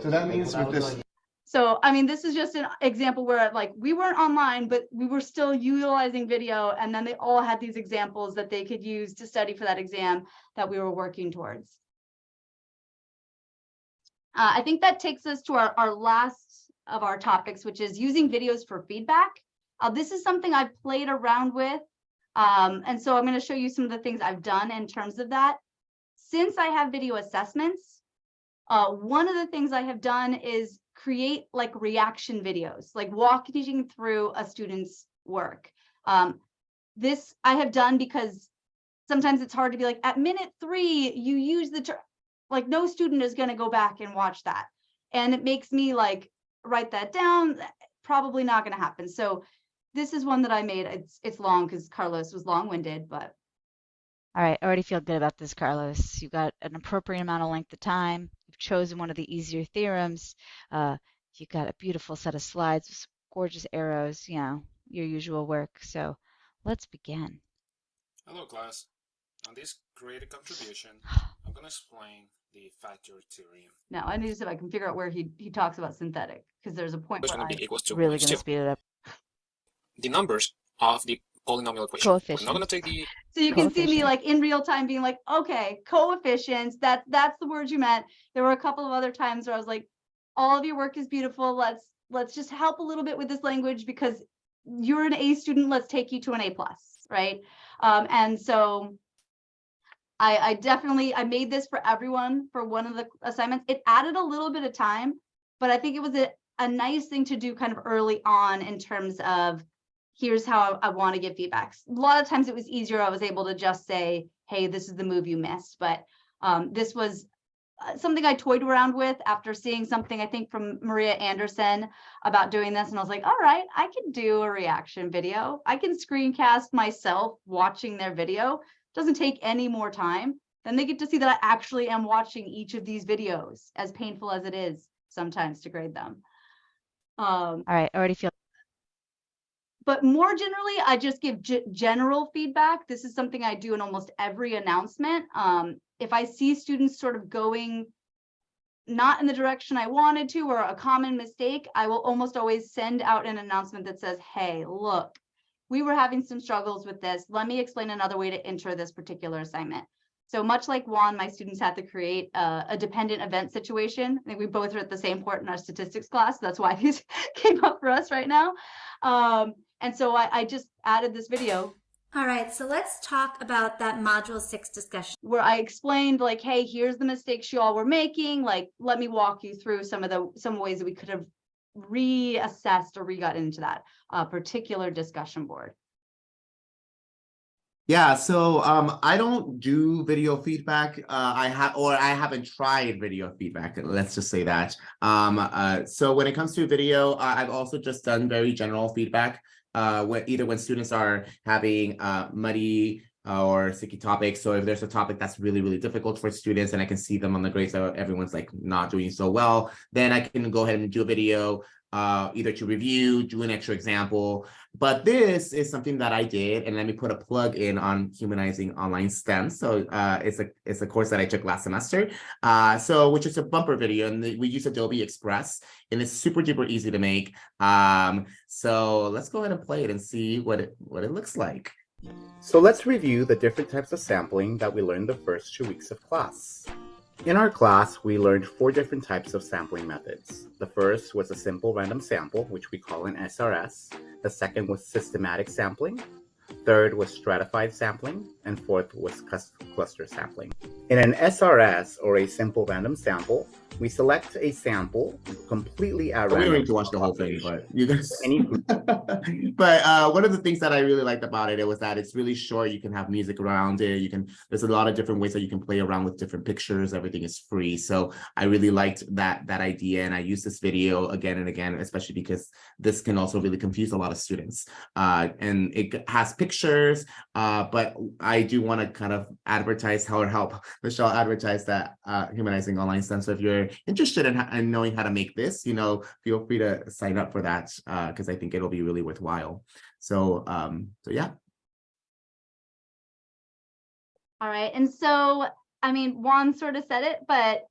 So that means with this So, I mean, this is just an example where like we weren't online, but we were still utilizing video and then they all had these examples that they could use to study for that exam that we were working towards. Uh, I think that takes us to our, our last of our topics, which is using videos for feedback. Uh, this is something I've played around with. Um, and so I'm going to show you some of the things I've done in terms of that. Since I have video assessments, uh, one of the things I have done is create like reaction videos, like walking through a student's work. Um, this I have done because sometimes it's hard to be like at minute three, you use the term, like no student is going to go back and watch that. And it makes me like write that down. Probably not going to happen. So this is one that I made. It's it's long because Carlos was long winded, but All right, I already feel good about this, Carlos. You got an appropriate amount of length of time. You've chosen one of the easier theorems. Uh, you got a beautiful set of slides with gorgeous arrows, you know, your usual work. So let's begin. Hello class. On this creative contribution, *sighs* I'm going to explain the factor theorem. now I need to see if I can figure out where he he talks about synthetic because there's a point It's where going to I, be equals to Really gonna speed it up. The numbers of the polynomial equation. We're not going to take the So you can see me like in real time being like, okay, coefficients, that, that's the word you meant. There were a couple of other times where I was like, all of your work is beautiful. Let's, let's just help a little bit with this language because you're an A student, let's take you to an A plus, right? Um, and so I, I definitely, I made this for everyone for one of the assignments. It added a little bit of time, but I think it was a, a nice thing to do kind of early on in terms of here's how I, want to give feedbacks. A lot of times it was easier. I was able to just say, hey, this is the move you missed. But um, this was uh, something I toyed around with after seeing something I think from Maria Andersen about doing this. And I was like, all right, I can do a reaction video. I can screencast myself watching their video. Doesn't take any more time. Then they get to see that I actually am watching each of these videos, as painful as it is sometimes to grade them. Um, All right, I already feel but more generally, I just give general feedback. This is something I do in almost every announcement. Um, if I see students sort of going not in the direction I wanted to or a common mistake, I will almost always send out an announcement that says, hey, look, we were having some struggles with this. Let me explain another way to enter this particular assignment. So much like Juan, my students had to create a, a dependent event situation. I think we both are at the same port in our statistics class. That's why *laughs* these came up for us right now. Um, and so I, I just added this video All right, so let's talk about that module six discussion. where I explained like, hey, here's the mistakes you all were making. Like, let me walk you through some of the some ways that we could have reassessed or re-got into that uh, particular discussion board. Yeah, so um, I don't do video feedback. Uh, I have, or I haven't tried video feedback. Let's just say that. Um, uh, so when it comes to video, uh, I've also just done very general feedback. Uh, when either when students are having uh muddy or sticky topics. So if there's a topic that's really, really difficult for students and I can see them on the grades that everyone's like not doing so well, then I can go ahead and do a video uh, either to review, do an extra example. But this is something that I did, and let me put a plug in on humanizing online STEM. So uh, it's a it's a course that I took last semester. Uh, so which is a bumper video, and we use Adobe Express, and it's super duper easy to make. Um, so let's go ahead and play it and see what it what it looks like. So let's review the different types of sampling that we learned the first two weeks of class. In our class, we learned four different types of sampling methods. The first was a simple random sample, which we call an SRS. The second was systematic sampling. Third was stratified sampling. And fourth was cluster sampling. In an SRS, or a simple random sample, we select a sample completely at We don't random. need to watch the whole thing, but you guys. *laughs* *laughs* But uh, one of the things that I really liked about it, it was that it's really short. You can have music around it. You can. There's a lot of different ways that you can play around with different pictures. Everything is free. So I really liked that that idea, and I use this video again and again, especially because this can also really confuse a lot of students. Uh, and it has pictures, uh, but I do want to kind of advertise how or help Michelle advertise that uh, humanizing online STEM. So if you're interested in, in knowing how to make this, you know, feel free to sign up for that because I think it'll be really worthwhile. So, um, so yeah. All right, and so, I mean, Juan sort of said it, but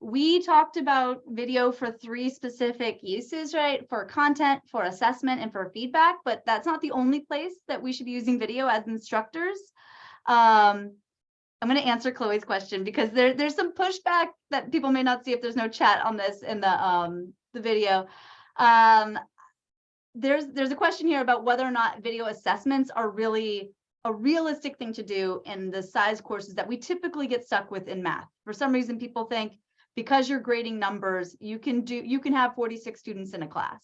we talked about video for three specific uses, right? For content, for assessment, and for feedback, but that's not the only place that we should be using video as instructors. Um, I'm going to answer Chloe's question because there, there's some pushback that people may not see if there's no chat on this in the um, the video. Um, there's there's a question here about whether or not video assessments are really a realistic thing to do in the size courses that we typically get stuck with in math. For some reason, people think because you're grading numbers, you can do you can have 46 students in a class.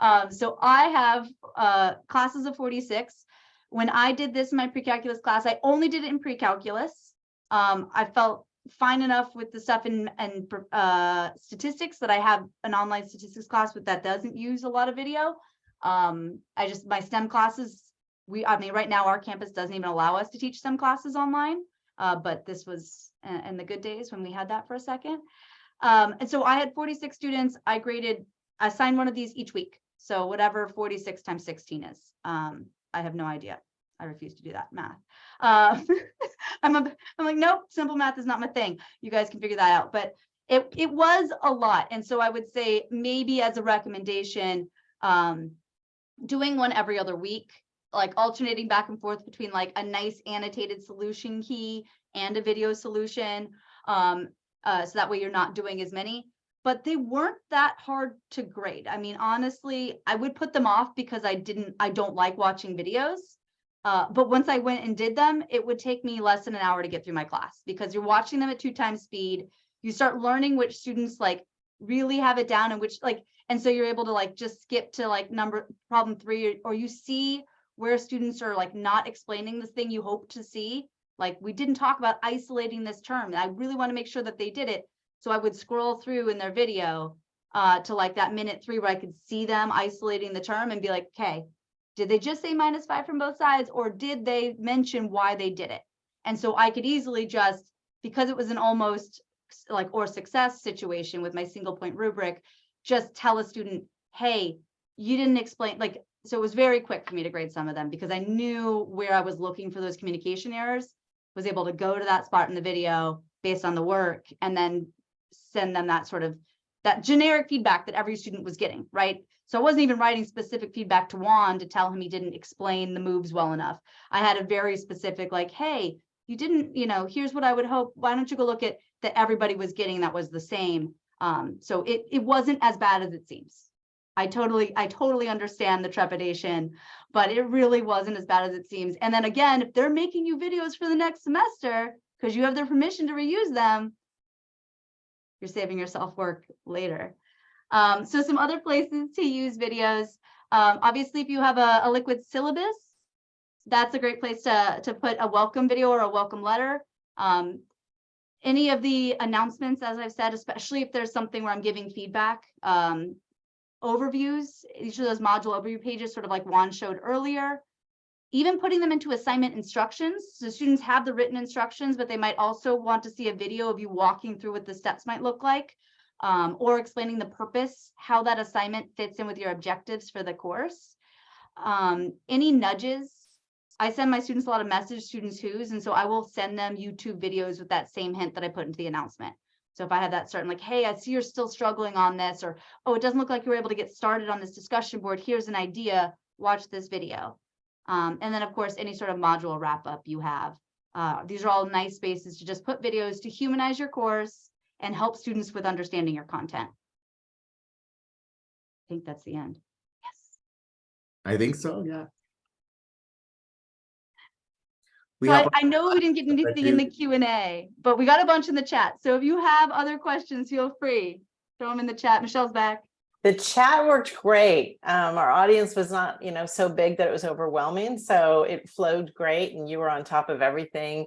Um, so I have uh, classes of 46. When I did this in my pre-calculus class, I only did it in pre-calculus. Um, I felt fine enough with the stuff in, in uh, statistics that I have an online statistics class but that doesn't use a lot of video. Um, I just, my STEM classes, we, I mean, right now our campus doesn't even allow us to teach STEM classes online. Uh, but this was in, the good days when we had that for a second. Um, and so I had 46 students. I graded, assigned one of these each week. So whatever 46 times 16 is, um, I have no idea. I refuse to do that math. Uh, *laughs* I'm, a, I'm like, nope, simple math is not my thing. You guys can figure that out. But it, it was a lot. And so I would say maybe as a recommendation, um, doing one every other week like alternating back and forth between like a nice annotated solution key and a video solution. Um, uh, so that way you're not doing as many, but they weren't that hard to grade. I mean, honestly, I would put them off because I didn't, I don't like watching videos. Uh, but once I went and did them, it would take me less than an hour to get through my class because you're watching them at two times speed. You start learning which students like really have it down and which like, and so you're able to like just skip to like number problem three, or, or you see where students are like not explaining the thing you hope to see. Like we didn't talk about isolating this term. I really want to make sure that they did it. So I would scroll through in their video uh, to like that minute three where I could see them isolating the term and be like, okay, did they just say minus five from both sides or did they mention why they did it? And so I could easily just, because it was an almost like or success situation with my single point rubric, just tell a student, hey, you didn't explain, like, so it was very quick for me to grade some of them because I knew where I was looking for those communication errors, was able to go to that spot in the video based on the work and then send them that sort of that generic feedback that every student was getting, right? So I wasn't even writing specific feedback to Juan to tell him he didn't explain the moves well enough. I had a very specific like, hey, you didn't, you know, here's what I would hope. Why don't you go look at that everybody was getting that was the same. Um, so it it wasn't as bad as it seems. I totally, I totally understand the trepidation, but it really wasn't as bad as it seems. And then again, if they're making you videos for the next semester, because you have their permission to reuse them, you're saving yourself work later. Um, so some other places to use videos. Um, obviously, if you have a, a liquid syllabus, that's a great place to, to put a welcome video or a welcome letter. Um, any of the announcements, as I've said, especially if there's something where I'm giving feedback, um, overviews, each of those module overview pages, sort of like Juan showed earlier. Even putting them into assignment instructions, so students have the written instructions, but they might also want to see a video of you walking through what the steps might look like. Um, or explaining the purpose, how that assignment fits in with your objectives for the course. Um, any nudges, I send my students a lot of message students who's, and so I will send them YouTube videos with that same hint that I put into the announcement. So if I have that certain like, hey, I see you're still struggling on this, or, oh, it doesn't look like you were able to get started on this discussion board. Here's an idea, watch this video. Um, and then of course, any sort of module wrap up you have. Uh, these are all nice spaces to just put videos to humanize your course and help students with understanding your content. I think that's the end. Yes. I think so, yeah. We So I, I know we didn't get anything in the Q and A, but we got a bunch in the chat. So if you have other questions, feel free. Throw them in the chat. Michelle's back. The chat worked great. Um, our audience was not, you know, so big that it was overwhelming. So it flowed great and you were on top of everything.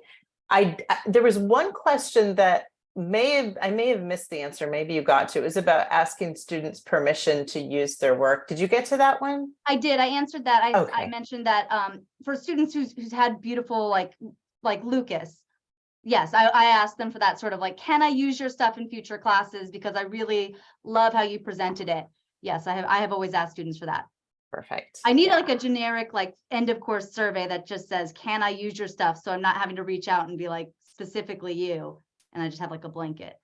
I, I- there was one question that may have, I may have missed the answer. Maybe you got to, it was about asking students permission to use their work. Did you get to that one? I did. I answered that. I, I mentioned that um, for students who's, who's had beautiful, like, like Lucas. Yes, I, I asked them for that sort of like, can I use your stuff in future classes? Because I really love how you presented it. Yes, I have, I have always asked students for that. Perfect. I need Yeah. like a generic, like, end of course survey that just says, can I use your stuff? So I'm not having to reach out and be like, specifically you. And I just have like a blanket.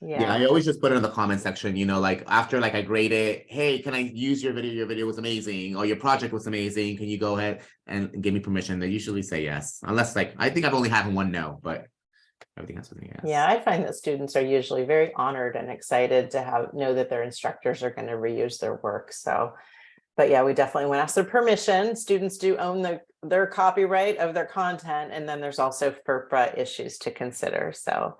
yeah, I always just put it in the comment section, you know, like after like I grade it, hey, can I use your video? Your video was amazing, or your project was amazing. Can you go ahead and give me permission? They usually say yes, unless like, I think I've only had one no, but everything else is a yes. Yeah, I find that students are usually very honored and excited to have, know that their instructors are going to reuse their work, so. But yeah, we definitely want to ask their permission. Students do own the, their copyright of their content, and then there's also FERPA issues to consider, so.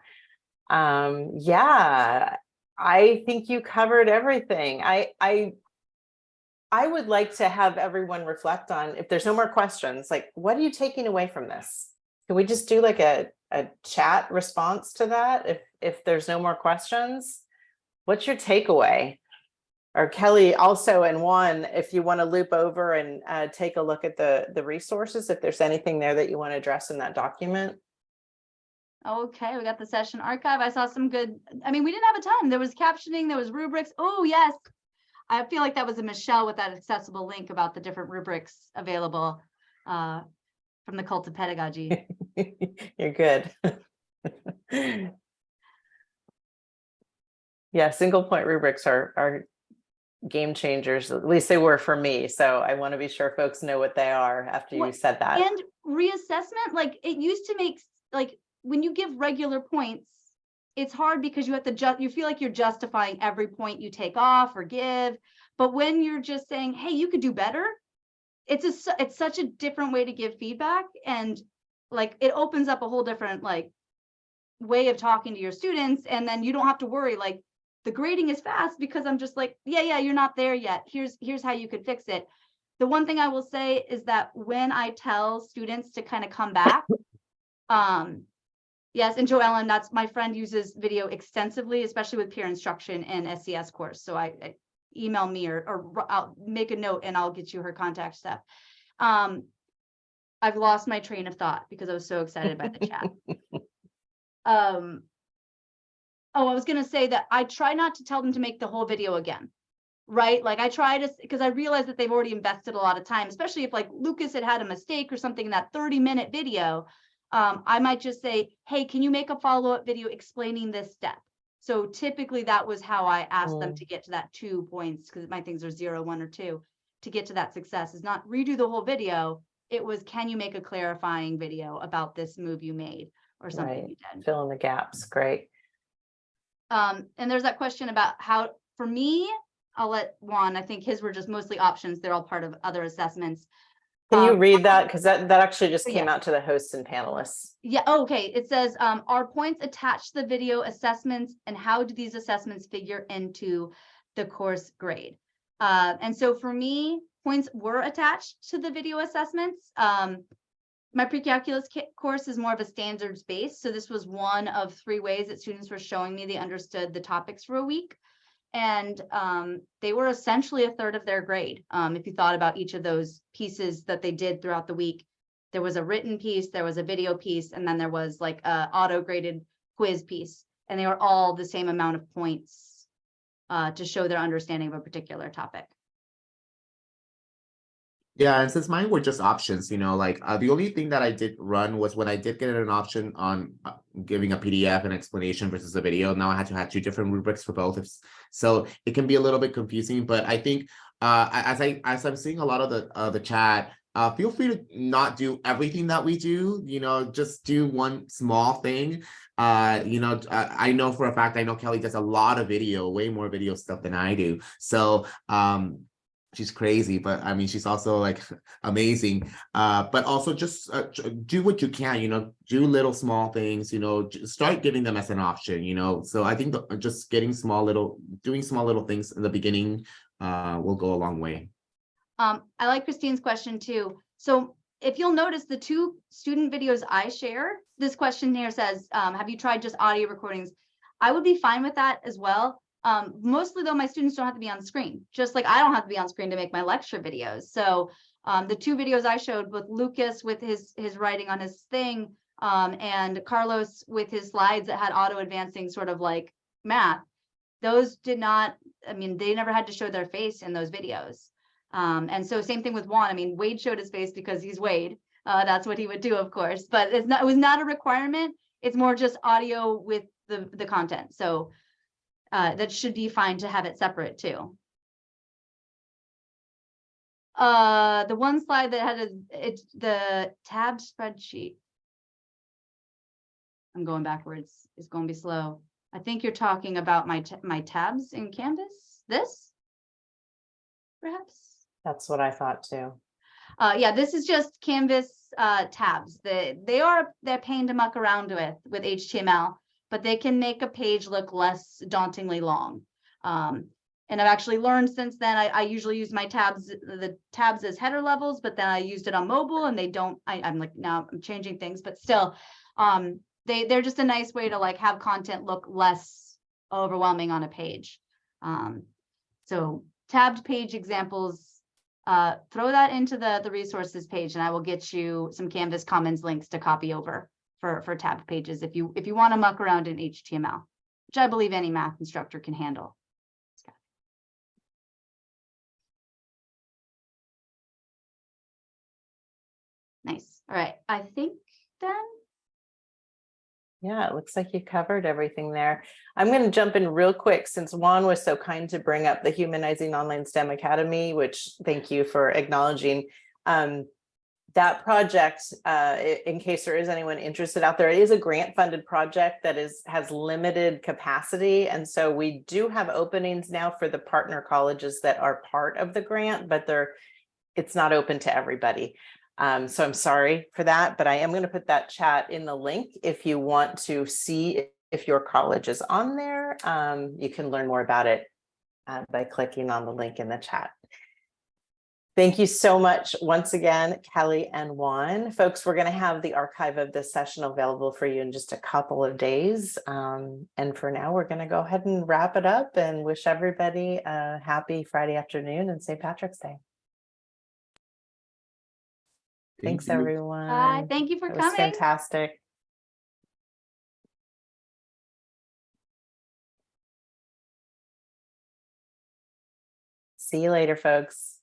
Um, yeah, I think you covered everything. I, I. I would like to have everyone reflect on, if there's no more questions, like, what are you taking away from this? Can we just do like a, a chat response to that if, if there's no more questions? What's your takeaway? Or Kelly also and one, if you want to loop over and uh, take a look at the, the resources, if there's anything there that you want to address in that document. Okay, we got the session archive. I saw some good, I mean, we didn't have a ton. There was captioning, there was rubrics. Oh, yes. I feel like that was a Michelle with that accessible link about the different rubrics available uh, from the cult of pedagogy. *laughs* *laughs* You're good. *laughs* Yeah, single point rubrics are, are game changers, at least they were for me. So I want to be sure folks know what they are after you said that. And reassessment, like it used to make, like, when you give regular points, it's hard because you have to ju, you feel like you're justifying every point you take off or give. But when you're just saying, hey, you could do better, it's a, it's such a different way to give feedback and like, it opens up a whole different like way of talking to your students and then you don't have to worry like the grading is fast because I'm just like, yeah, yeah, you're not there yet. Here's, here's how you could fix it. The one thing I will say is that when I tell students to kind of come back, *laughs* um, yes, and Joellen, that's my friend uses video extensively, especially with peer instruction and SCS course. So I, I email me or, or I'll make a note and I'll get you her contact stuff. Um, I've lost my train of thought because I was so excited by the chat. *laughs* Um, oh, I was gonna say that I try not to tell them to make the whole video again. Right? Like I try to, because I realize that they've already invested a lot of time, especially if like Lucas had had a mistake or something in that thirty minute video. Um, I might just say, hey, can you make a follow-up video explaining this step? So typically that was how I asked them Mm. to get to that two points, because my things are zero, one, or two. To get to that success is not redo the whole video. It was, can you make a clarifying video about this move you made or something Right. you did? Fill in the gaps. Great. Um, and there's that question about how, for me, I'll let Juan, I think his were just mostly options. They're all part of other assessments. Can you Um, read that? Because that, that actually just Oh, came yeah. out to the hosts and panelists. Yeah, oh, okay, it says, um, are points attached to the video assessments and how do these assessments figure into the course grade? Uh, and so for me, points were attached to the video assessments. Um, my pre-calculus course is more of a standards base, so this was one of three ways that students were showing me they understood the topics for a week. And um, they were essentially a third of their grade. Um, if you thought about each of those pieces that they did throughout the week, there was a written piece, there was a video piece, and then there was like a auto graded quiz piece. And they were all the same amount of points uh, to show their understanding of a particular topic. Yeah, and since mine were just options, you know, like uh, the only thing that I did run was when I did get an option on uh, giving a PDF and explanation versus a video. Now I had to have two different rubrics for both. So it can be a little bit confusing, but I think uh, as I as I'm seeing a lot of the uh, the chat, uh, feel free to not do everything that we do. You know, just do one small thing. Uh, you know, I, I know for a fact I know Kelly does a lot of video, way more video stuff than I do. So um, she's crazy, but I mean, she's also like *laughs* amazing. Uh, but also just uh, do what you can, you know, do little small things, you know, start giving them as an option, you know. So I think the, just getting small little, doing small little things in the beginning uh, will go a long way. Um, I like Christine's question too. So if you'll notice the two student videos I share, this question here says, um, have you tried just audio recordings? I would be fine with that as well. Um, mostly though, my students don't have to be on screen, just like I don't have to be on screen to make my lecture videos. So um, the two videos I showed with Lucas with his, his writing on his thing, um, and Carlos with his slides that had auto advancing sort of like math, those did not, I mean, they never had to show their face in those videos. Um, and so same thing with Juan. I mean, Wade showed his face because he's Wade. Uh, that's what he would do, of course, but it's not, it was not a requirement. It's more just audio with the, the content. So uh, that should be fine to have it separate too. Uh, the one slide that had a, it's the tab spreadsheet. I'm going backwards. It's going to be slow. I think you're talking about my, my tabs in Canvas, this? Perhaps? That's what I thought too. Uh, yeah, this is just Canvas uh, tabs. They they are they're pain to muck around with with HTML, but they can make a page look less dauntingly long. Um, and I've actually learned since then. I, I usually use my tabs the tabs as header levels, but then I used it on mobile, and they don't. I, I'm like now I'm changing things, but still, um, they they're just a nice way to like have content look less overwhelming on a page. Um, so tabbed page examples uh, throw that into the, the resources page and I will get you some Canvas Commons links to copy over for, for tabbed pages if you, if you want to muck around in HTML, which I believe any math instructor can handle. Nice. All right. I think then Yeah, it looks like you covered everything there. I'm going to jump in real quick since Juan was so kind to bring up the Humanizing Online STEM Academy, which thank you for acknowledging. Um, that project, uh, in case there is anyone interested out there, it is a grant funded project that is has limited capacity. And so we do have openings now for the partner colleges that are part of the grant, but they're it's not open to everybody. Um, so I'm sorry for that, but I am going to put that chat in the link if you want to see if- your college is on there. Um, you can learn more about it uh, by clicking on the link in the chat. Thank you so much once again, Kelly and Juan. Folks, we're going to have the archive of this session available for you in just a couple of days. Um, and for now, we're going to go ahead and wrap it up and wish everybody a happy Friday afternoon and St. Patrick's Day. Thank Thanks, you. everyone. Bye. Thank you for That was coming. fantastic. See you later, folks.